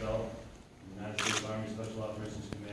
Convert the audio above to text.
Bell, United States Army Special Operations Command.